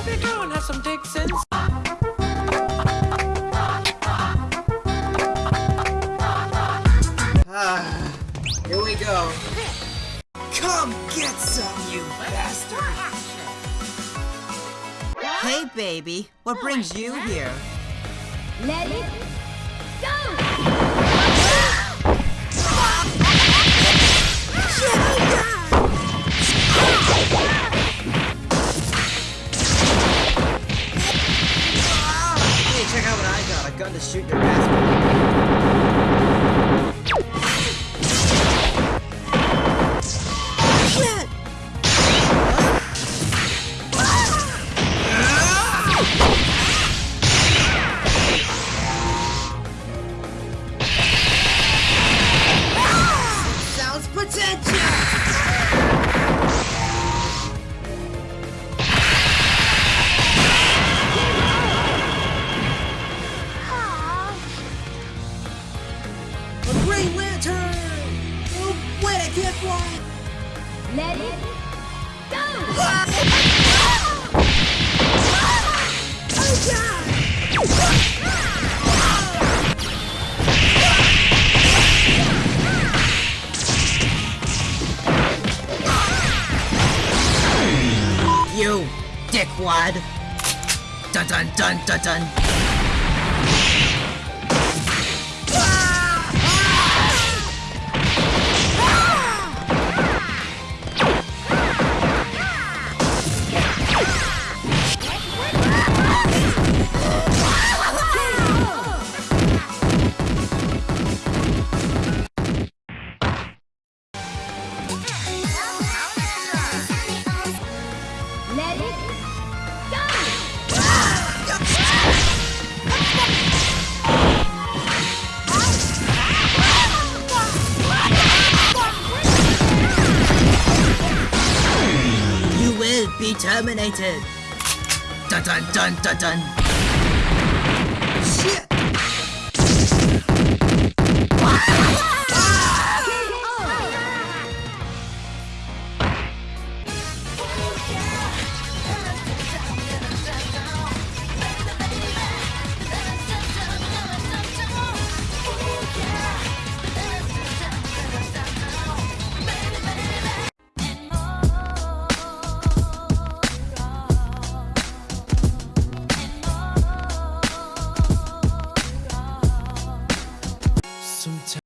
Barbie girl and have some Dixons. Ah, here we go. Come get some, you bastard! Hey, baby, what brings you here? Let it go! Gun to shoot your ass I! Let it go! Oh, God! Oh, you dickwad! Dun dun dun dun dun! Be terminated! Dun dun dun dun dun! Shit!